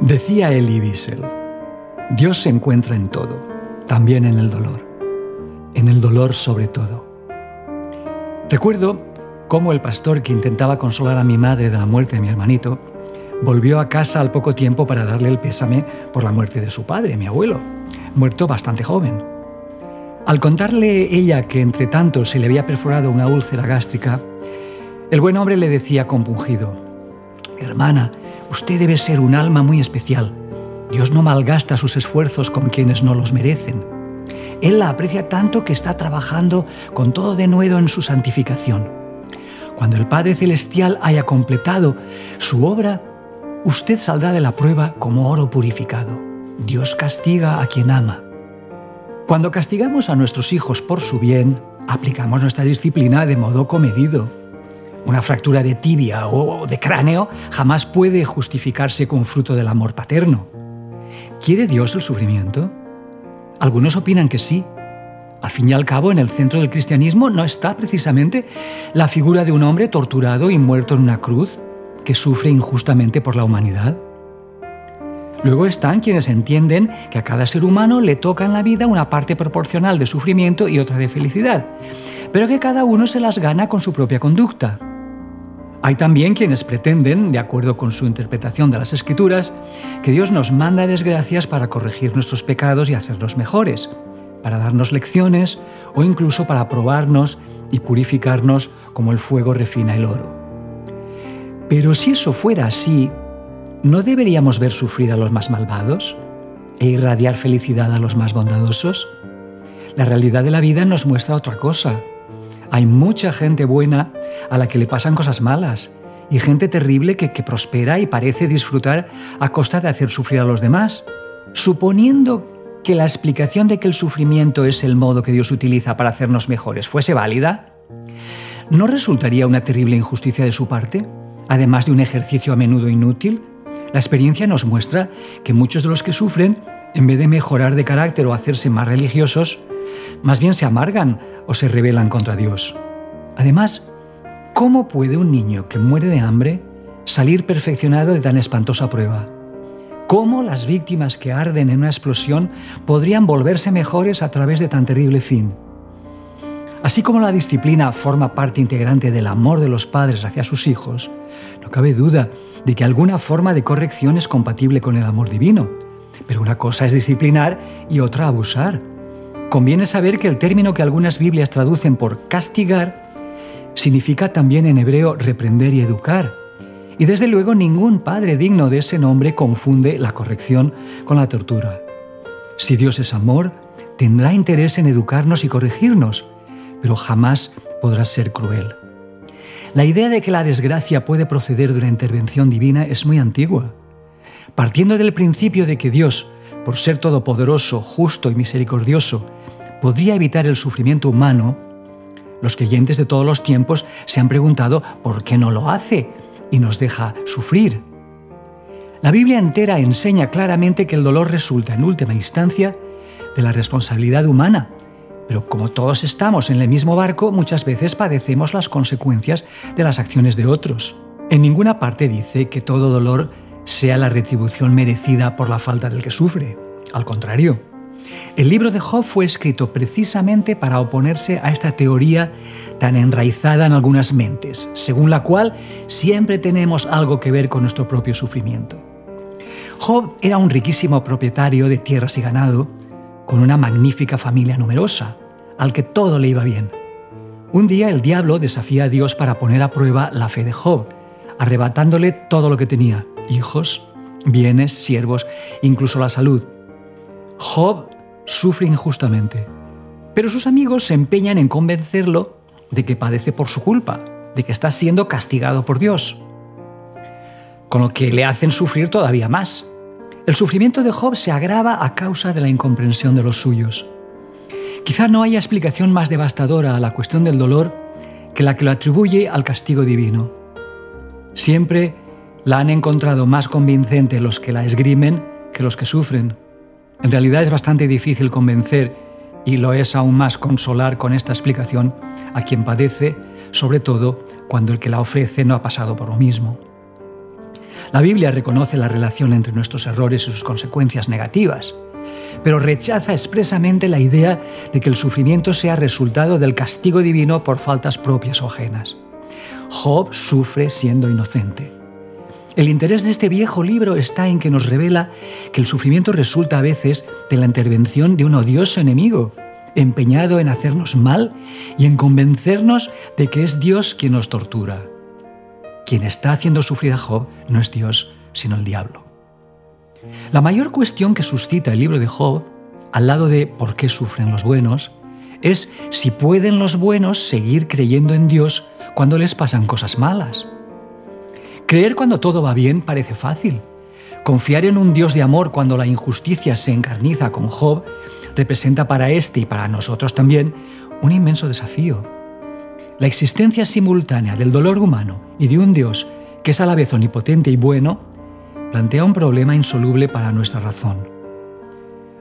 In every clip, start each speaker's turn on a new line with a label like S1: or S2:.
S1: Decía Elie Wiesel, Dios se encuentra en todo, también en el dolor, en el dolor sobre todo. Recuerdo cómo el pastor que intentaba consolar a mi madre de la muerte de mi hermanito volvió a casa al poco tiempo para darle el pésame por la muerte de su padre, mi abuelo, muerto bastante joven. Al contarle ella que entre tanto se le había perforado una úlcera gástrica, el buen hombre le decía compungido, Hermana, usted debe ser un alma muy especial. Dios no malgasta sus esfuerzos con quienes no los merecen. Él la aprecia tanto que está trabajando con todo de nuevo en su santificación. Cuando el Padre Celestial haya completado su obra, usted saldrá de la prueba como oro purificado. Dios castiga a quien ama. Cuando castigamos a nuestros hijos por su bien, aplicamos nuestra disciplina de modo comedido. Una fractura de tibia o de cráneo jamás puede justificarse con fruto del amor paterno. ¿Quiere Dios el sufrimiento? Algunos opinan que sí, al fin y al cabo, en el centro del cristianismo no está precisamente la figura de un hombre torturado y muerto en una cruz que sufre injustamente por la humanidad. Luego están quienes entienden que a cada ser humano le toca en la vida una parte proporcional de sufrimiento y otra de felicidad, pero que cada uno se las gana con su propia conducta. Hay también quienes pretenden, de acuerdo con su interpretación de las escrituras, que Dios nos manda desgracias para corregir nuestros pecados y hacernos mejores para darnos lecciones o incluso para probarnos y purificarnos como el fuego refina el oro. Pero si eso fuera así, ¿no deberíamos ver sufrir a los más malvados e irradiar felicidad a los más bondadosos? La realidad de la vida nos muestra otra cosa. Hay mucha gente buena a la que le pasan cosas malas y gente terrible que, prospera y parece disfrutar a costa de hacer sufrir a los demás. Suponiendo que la explicación de que el sufrimiento es el modo que Dios utiliza para hacernos mejores fuese válida? ¿No resultaría una terrible injusticia de su parte, además de un ejercicio a menudo inútil? La experiencia nos muestra que muchos de los que sufren, en vez de mejorar de carácter o hacerse más religiosos, más bien se amargan o se rebelan contra Dios. Además, ¿cómo puede un niño que muere de hambre salir perfeccionado de tan espantosa prueba? cómo las víctimas que arden en una explosión podrían volverse mejores a través de tan terrible fin. Así como la disciplina forma parte integrante del amor de los padres hacia sus hijos, no cabe duda de que alguna forma de corrección es compatible con el amor divino. Pero una cosa es disciplinar y otra abusar. Conviene saber que el término que algunas Biblias traducen por castigar significa también en hebreo reprender y educar, y desde luego ningún padre digno de ese nombre confunde la corrección con la tortura. Si Dios es amor, tendrá interés en educarnos y corregirnos, pero jamás podrá ser cruel. La idea de que la desgracia puede proceder de una intervención divina es muy antigua. Partiendo del principio de que Dios, por ser todopoderoso, justo y misericordioso, podría evitar el sufrimiento humano, los creyentes de todos los tiempos se han preguntado por qué no lo hace y nos deja sufrir. La Biblia entera enseña claramente que el dolor resulta, en última instancia, de la responsabilidad humana, pero como todos estamos en el mismo barco, muchas veces padecemos las consecuencias de las acciones de otros. En ninguna parte dice que todo dolor sea la retribución merecida por la falta del que sufre. Al contrario, el libro de Job fue escrito precisamente para oponerse a esta teoría tan enraizada en algunas mentes, según la cual siempre tenemos algo que ver con nuestro propio sufrimiento. Job era un riquísimo propietario de tierras y ganado, con una magnífica familia numerosa, al que todo le iba bien. Un día el diablo desafía a Dios para poner a prueba la fe de Job, arrebatándole todo lo que tenía, hijos, bienes, siervos, incluso la salud. Job sufre injustamente, pero sus amigos se empeñan en convencerlo de que padece por su culpa, de que está siendo castigado por Dios, con lo que le hacen sufrir todavía más. El sufrimiento de Job se agrava a causa de la incomprensión de los suyos. Quizá no haya explicación más devastadora a la cuestión del dolor que la que lo atribuye al castigo divino. Siempre la han encontrado más convincente los que la esgrimen que los que sufren. En realidad es bastante difícil convencer, y lo es aún más consolar con esta explicación, a quien padece, sobre todo cuando el que la ofrece no ha pasado por lo mismo. La Biblia reconoce la relación entre nuestros errores y sus consecuencias negativas, pero rechaza expresamente la idea de que el sufrimiento sea resultado del castigo divino por faltas propias o ajenas. Job sufre siendo inocente. El interés de este viejo libro está en que nos revela que el sufrimiento resulta a veces de la intervención de un odioso enemigo, empeñado en hacernos mal y en convencernos de que es Dios quien nos tortura. Quien está haciendo sufrir a Job no es Dios, sino el diablo. La mayor cuestión que suscita el libro de Job, al lado de por qué sufren los buenos, es si pueden los buenos seguir creyendo en Dios cuando les pasan cosas malas. Creer cuando todo va bien parece fácil. Confiar en un Dios de amor cuando la injusticia se encarniza con Job representa para este y para nosotros también un inmenso desafío. La existencia simultánea del dolor humano y de un Dios que es a la vez omnipotente y bueno plantea un problema insoluble para nuestra razón.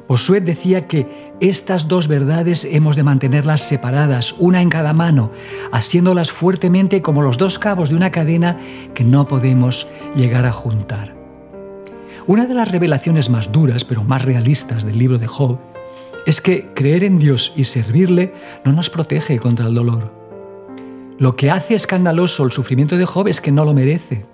S1: Bosuet decía que estas dos verdades hemos de mantenerlas separadas, una en cada mano, haciéndolas fuertemente como los dos cabos de una cadena que no podemos llegar a juntar. Una de las revelaciones más duras, pero más realistas del libro de Job, es que creer en Dios y servirle no nos protege contra el dolor. Lo que hace escandaloso el sufrimiento de Job es que no lo merece.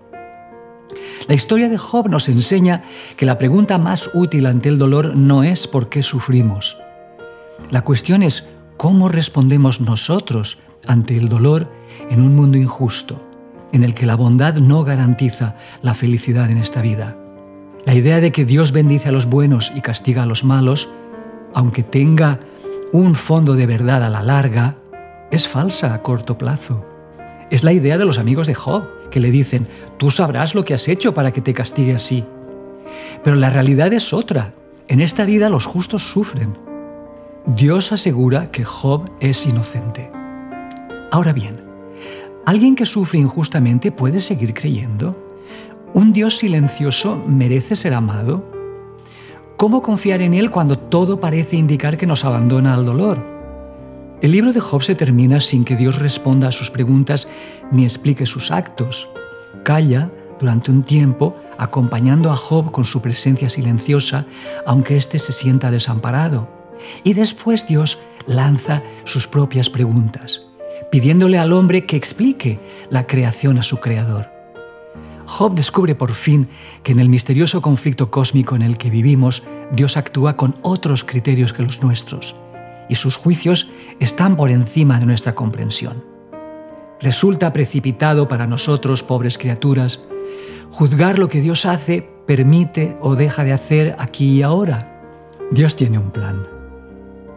S1: La historia de Job nos enseña que la pregunta más útil ante el dolor no es por qué sufrimos. La cuestión es cómo respondemos nosotros ante el dolor en un mundo injusto, en el que la bondad no garantiza la felicidad en esta vida. La idea de que Dios bendice a los buenos y castiga a los malos, aunque tenga un fondo de verdad a la larga, es falsa a corto plazo. Es la idea de los amigos de Job, que le dicen, tú sabrás lo que has hecho para que te castigue así. Pero la realidad es otra. En esta vida los justos sufren. Dios asegura que Job es inocente. Ahora bien, ¿alguien que sufre injustamente puede seguir creyendo? ¿Un Dios silencioso merece ser amado? ¿Cómo confiar en Él cuando todo parece indicar que nos abandona al dolor? El libro de Job se termina sin que Dios responda a sus preguntas ni explique sus actos. Calla durante un tiempo acompañando a Job con su presencia silenciosa, aunque éste se sienta desamparado. Y después Dios lanza sus propias preguntas, pidiéndole al hombre que explique la creación a su creador. Job descubre por fin que en el misterioso conflicto cósmico en el que vivimos, Dios actúa con otros criterios que los nuestros y sus juicios están por encima de nuestra comprensión. Resulta precipitado para nosotros, pobres criaturas, juzgar lo que Dios hace, permite o deja de hacer aquí y ahora. Dios tiene un plan.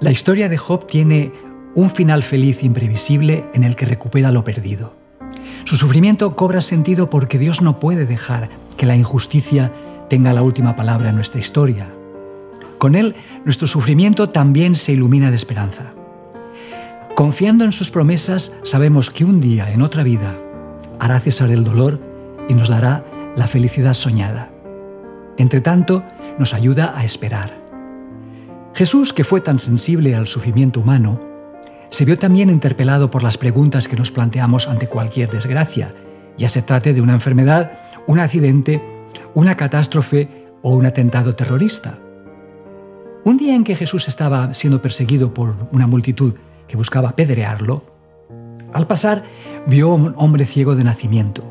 S1: La historia de Job tiene un final feliz imprevisible en el que recupera lo perdido. Su sufrimiento cobra sentido porque Dios no puede dejar que la injusticia tenga la última palabra en nuestra historia. Con Él, nuestro sufrimiento también se ilumina de esperanza. Confiando en sus promesas, sabemos que un día, en otra vida, hará cesar el dolor y nos dará la felicidad soñada. Entre tanto, nos ayuda a esperar. Jesús, que fue tan sensible al sufrimiento humano, se vio también interpelado por las preguntas que nos planteamos ante cualquier desgracia, ya se trate de una enfermedad, un accidente, una catástrofe o un atentado terrorista. Un día en que Jesús estaba siendo perseguido por una multitud que buscaba apedrearlo, al pasar vio a un hombre ciego de nacimiento.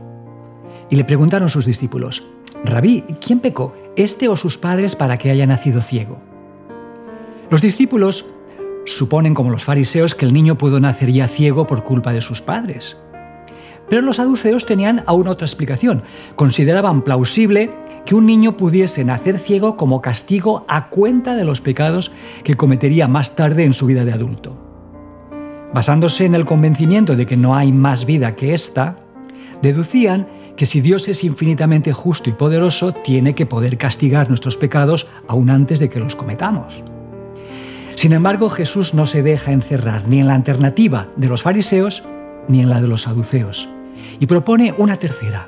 S1: Y le preguntaron sus discípulos, Rabí, ¿quién pecó, este o sus padres, para que haya nacido ciego? Los discípulos suponen, como los fariseos, que el niño pudo nacer ya ciego por culpa de sus padres. Pero los saduceos tenían aún otra explicación. Consideraban plausible que un niño pudiese nacer ciego como castigo a cuenta de los pecados que cometería más tarde en su vida de adulto. Basándose en el convencimiento de que no hay más vida que esta, deducían que si Dios es infinitamente justo y poderoso, tiene que poder castigar nuestros pecados aún antes de que los cometamos. Sin embargo, Jesús no se deja encerrar ni en la alternativa de los fariseos ni en la de los saduceos, y propone una tercera.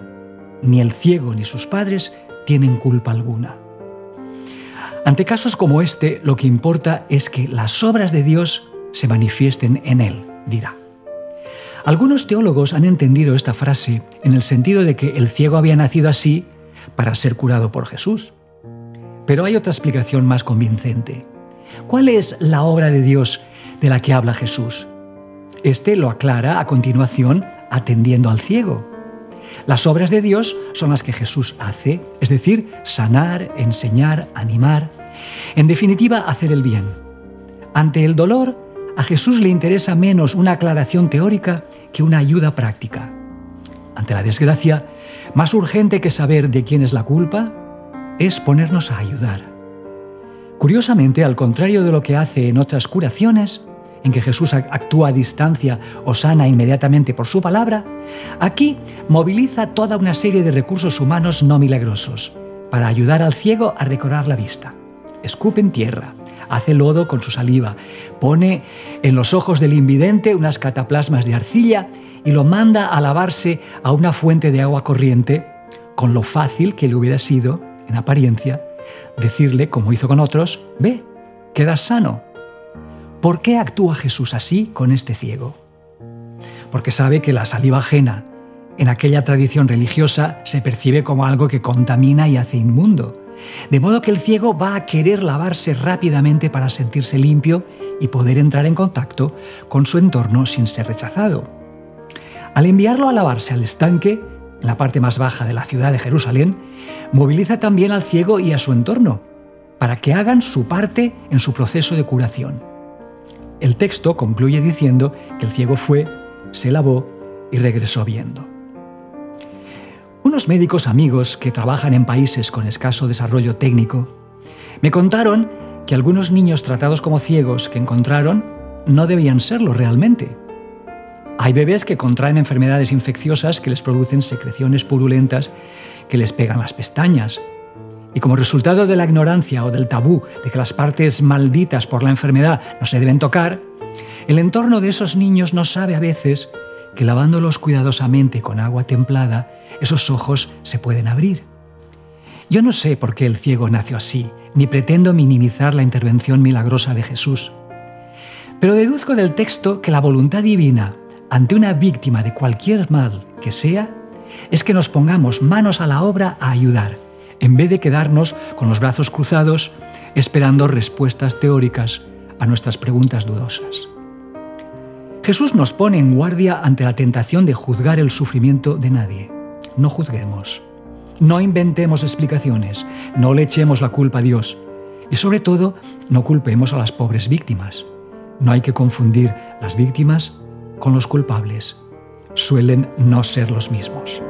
S1: Ni el ciego ni sus padres tienen culpa alguna. Ante casos como este, lo que importa es que las obras de Dios se manifiesten en Él, dirá. Algunos teólogos han entendido esta frase en el sentido de que el ciego había nacido así para ser curado por Jesús. Pero hay otra explicación más convincente. ¿Cuál es la obra de Dios de la que habla Jesús? Este lo aclara a continuación atendiendo al ciego. Las obras de Dios son las que Jesús hace, es decir, sanar, enseñar, animar, en definitiva, hacer el bien. Ante el dolor, a Jesús le interesa menos una aclaración teórica que una ayuda práctica. Ante la desgracia, más urgente que saber de quién es la culpa, es ponernos a ayudar. Curiosamente, al contrario de lo que hace en otras curaciones, en que Jesús actúa a distancia o sana inmediatamente por su palabra, aquí moviliza toda una serie de recursos humanos no milagrosos para ayudar al ciego a recobrar la vista. Escupe en tierra, hace lodo con su saliva, pone en los ojos del invidente unas cataplasmas de arcilla y lo manda a lavarse a una fuente de agua corriente, con lo fácil que le hubiera sido, en apariencia, decirle, como hizo con otros, ve, quedas sano. ¿Por qué actúa Jesús así con este ciego? Porque sabe que la saliva ajena en aquella tradición religiosa se percibe como algo que contamina y hace inmundo. De modo que el ciego va a querer lavarse rápidamente para sentirse limpio y poder entrar en contacto con su entorno sin ser rechazado. Al enviarlo a lavarse al estanque, en la parte más baja de la ciudad de Jerusalén, moviliza también al ciego y a su entorno, para que hagan su parte en su proceso de curación. El texto concluye diciendo que el ciego fue, se lavó y regresó viendo. Unos médicos amigos que trabajan en países con escaso desarrollo técnico me contaron que algunos niños tratados como ciegos que encontraron no debían serlo realmente. Hay bebés que contraen enfermedades infecciosas que les producen secreciones purulentas que les pegan las pestañas. Y como resultado de la ignorancia o del tabú de que las partes malditas por la enfermedad no se deben tocar, el entorno de esos niños no sabe a veces que lavándolos cuidadosamente con agua templada, esos ojos se pueden abrir. Yo no sé por qué el ciego nació así, ni pretendo minimizar la intervención milagrosa de Jesús. Pero deduzco del texto que la voluntad divina ante una víctima de cualquier mal que sea, es que nos pongamos manos a la obra a ayudar, en vez de quedarnos con los brazos cruzados esperando respuestas teóricas a nuestras preguntas dudosas. Jesús nos pone en guardia ante la tentación de juzgar el sufrimiento de nadie. No juzguemos, no inventemos explicaciones, no le echemos la culpa a Dios y sobre todo no culpemos a las pobres víctimas. No hay que confundir las víctimas con los culpables. Suelen no ser los mismos.